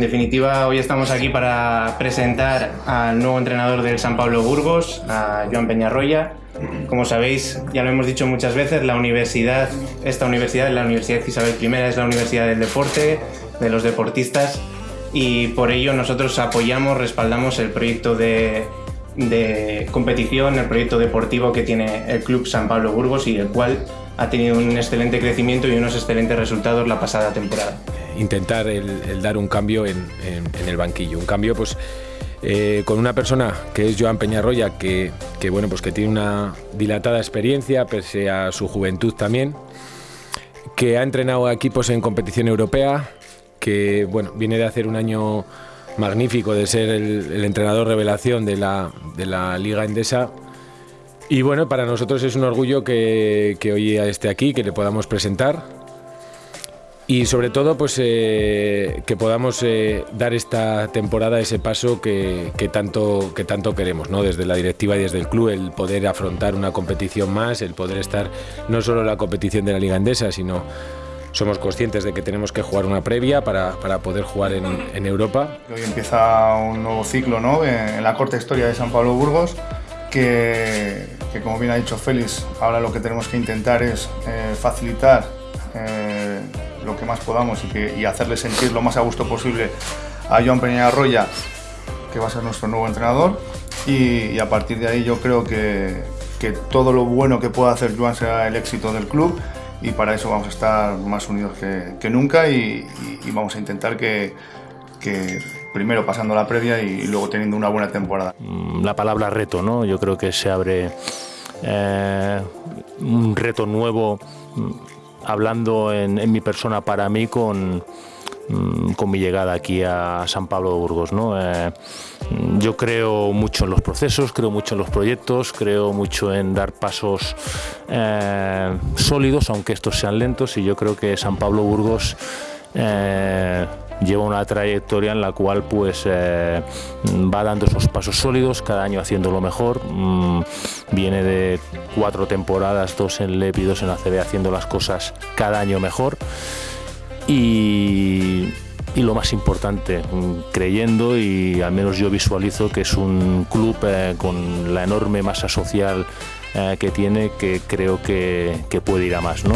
definitiva, hoy estamos aquí para presentar al nuevo entrenador del San Pablo Burgos, a Joan Peñarroya. Como sabéis, ya lo hemos dicho muchas veces, la universidad, esta universidad, la Universidad Isabel I, es la universidad del deporte, de los deportistas, y por ello nosotros apoyamos, respaldamos el proyecto de competición, el proyecto deportivo que tiene el Club San Pablo Burgos y el cual ha tenido un excelente crecimiento y unos excelentes resultados la pasada temporada. Intentar el, dar un cambio en, el banquillo, un cambio pues eh, con una persona que es Joan Peñarroya, que, que, bueno, pues que tiene una dilatada experiencia, pese a su juventud también, que ha entrenado a equipos en competición europea, que bueno, viene de hacer un año magnífico, de ser el, entrenador revelación de la, Liga Endesa. Y bueno, para nosotros es un orgullo que, hoy esté aquí, que le podamos presentar y sobre todo pues eh, que podamos eh, dar esta temporada ese paso que, tanto, que tanto queremos, ¿no? desde la directiva y desde el club, el poder afrontar una competición más, el poder estar no solo en la competición de la Liga Endesa, sino somos conscientes de que tenemos que jugar una previa para, poder jugar en, Europa. Hoy empieza un nuevo ciclo ¿no? en la corta historia de San Pablo Burgos que, como bien ha dicho Félix, ahora lo que tenemos que intentar es eh, facilitar eh, lo que más podamos y, que, hacerle sentir lo más a gusto posible a Joan Peña Arroya, que va a ser nuestro nuevo entrenador. Y, a partir de ahí yo creo que, que, todo lo bueno que pueda hacer Joan será el éxito del club y para eso vamos a estar más unidos que, nunca y, vamos a intentar que primero pasando la previa y luego teniendo una buena temporada. Mm, la palabra reto, ¿no? Yo creo que se abre eh, un reto nuevo mm, hablando en, mi persona para mí con, mm, con mi llegada aquí a San Pablo de Burgos. ¿no? Eh, yo creo mucho en los procesos, creo mucho en los proyectos, creo mucho en dar pasos eh, sólidos, aunque estos sean lentos, y yo creo que San Pablo Burgos lleva una trayectoria en la cual pues eh, va dando esos pasos sólidos, cada año haciendo lo mejor. Mm, viene de cuatro temporadas, dos en LEP y dos en ACB, haciendo las cosas cada año mejor. Y, lo más importante, mm, creyendo y al menos yo visualizo que es un club eh, con la enorme masa social eh, que tiene que creo que, que puede ir a más. ¿no?